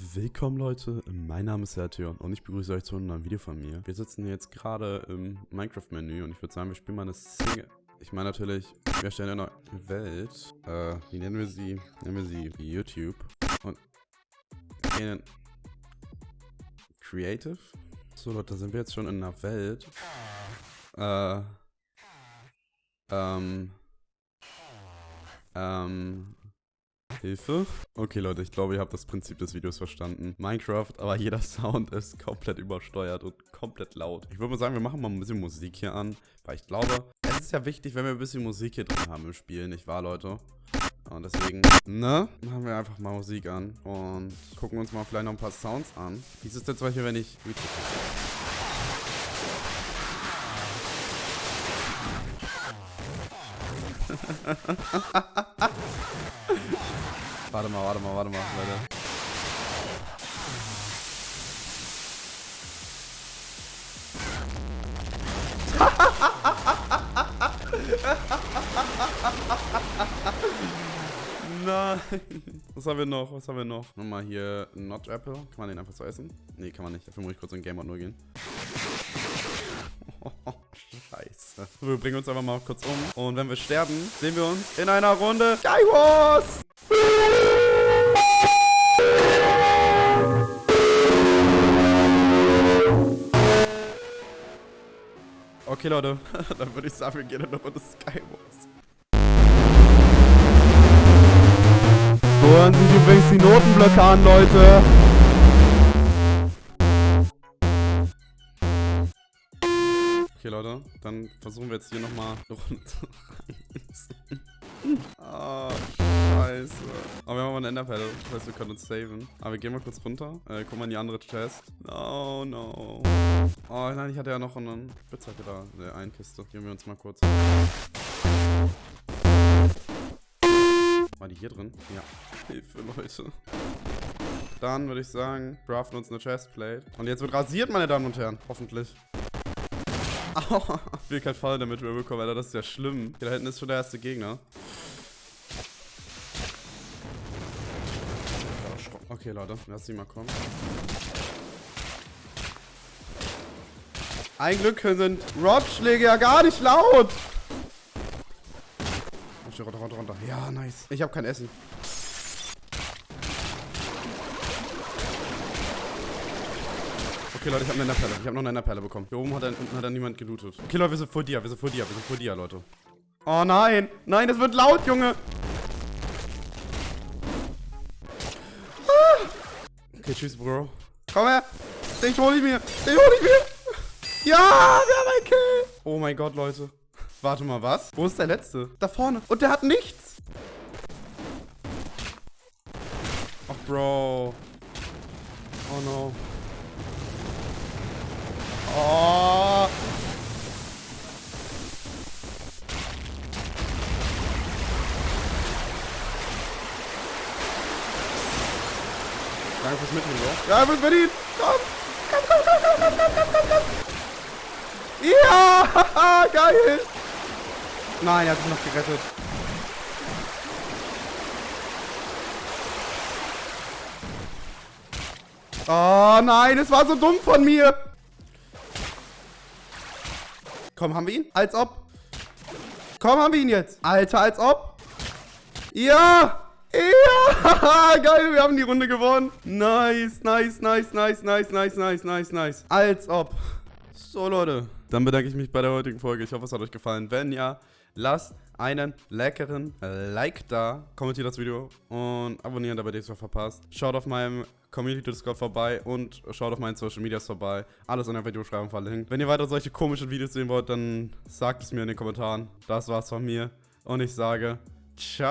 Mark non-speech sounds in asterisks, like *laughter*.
Willkommen Leute, mein Name ist Sertion und ich begrüße euch zu einem neuen Video von mir. Wir sitzen jetzt gerade im Minecraft-Menü und ich würde sagen, wir spielen mal eine Single... Ich meine natürlich, wir erstellen eine Welt. Äh, wie nennen wir sie? Nennen wir sie YouTube. Und gehen Creative. So Leute, sind wir jetzt schon in einer Welt. Äh... Ähm... Ähm... Hilfe? Okay, Leute, ich glaube, ihr habt das Prinzip des Videos verstanden. Minecraft, aber jeder Sound ist komplett übersteuert und komplett laut. Ich würde mal sagen, wir machen mal ein bisschen Musik hier an, weil ich glaube, es ist ja wichtig, wenn wir ein bisschen Musik hier drin haben im Spiel, nicht wahr, Leute? Und deswegen, ne, machen wir einfach mal Musik an und gucken uns mal vielleicht noch ein paar Sounds an. Wie ist es denn zum Beispiel, wenn ich... *laughs* Warte mal, warte mal, warte mal, Leute. *laughs* Nein. Was haben wir noch? Was haben wir noch? Nochmal hier Not Apple. Kann man den einfach so essen? Nee, kann man nicht. Dafür muss ich kurz in Game Mode nur gehen. *laughs* Wir bringen uns einfach mal kurz um. Und wenn wir sterben, sehen wir uns in einer Runde Skywars! Okay, Leute, *laughs* dann würde ich sagen, wir gehen in eine Runde Skywars. Hören sich übrigens die Notenblöcke an, Leute. Okay, Leute, dann versuchen wir jetzt hier nochmal eine Runde zu reißen. Ah, scheiße. Aber wir haben mal ein Enderpedal. Das heißt, wir können uns saven. Aber wir gehen mal kurz runter. Äh, gucken wir in die andere Chest. No, no. Oh nein, ich hatte ja noch einen Spitzhacke da. Eine Einkiste. Gehen wir uns mal kurz. War die hier drin? Ja. Hilfe, Leute. Dann würde ich sagen, craften uns eine Chestplate. Und jetzt wird rasiert, meine Damen und Herren. Hoffentlich. Ich will kein Fall damit mehr bekommen, Alter. Das ist ja schlimm. Hier da hinten ist schon der erste Gegner. Okay, Leute. Lass sie mal kommen. Ein Glück sind Rotschläge ja gar nicht laut. Runter, runter, runter. Ja, nice. Ich habe kein Essen. Okay, Leute, ich habe eine Perle. Ich habe noch eine Perle bekommen. Hier oben hat er, unten hat er niemand gelootet. Okay, Leute, wir sind vor dir. Wir sind vor dir. Wir sind vor dir, Leute. Oh nein. Nein, das wird laut, Junge. Ah. Okay, tschüss, Bro. Komm her. Den hol ich mir. Den hol ich mir. Ja, wir haben einen Kill. Oh mein Gott, Leute. Warte mal, was? Wo ist der Letzte? Da vorne. Und der hat nichts. Ach, Bro. Oh no. Oh. Danke fürs Mitnehmen, Bro. Ja, wird verdient. Komm. Komm, komm, komm, komm, komm, komm, komm, komm. Ja, *laughs* geil. Nein, er hat sich noch gerettet. Oh nein, es war so dumm von mir. Komm, haben wir ihn? Als ob. Komm, haben wir ihn jetzt. Alter, als ob. Ja. Ja, *laughs* geil, wir haben die Runde gewonnen. Nice, nice, nice, nice, nice, nice, nice, nice, nice. Als ob. So, Leute. Dann bedanke ich mich bei der heutigen Folge. Ich hoffe, es hat euch gefallen. Wenn ja, lasst einen leckeren Like da, kommentiert das Video und abonnieren, damit ihr es verpasst. Schaut auf meinem Community Discord vorbei und schaut auf meinen Social Medias vorbei. Alles in der Videobeschreibung verlinkt. Wenn ihr weiter solche komischen Videos sehen wollt, dann sagt es mir in den Kommentaren. Das war's von mir und ich sage ciao.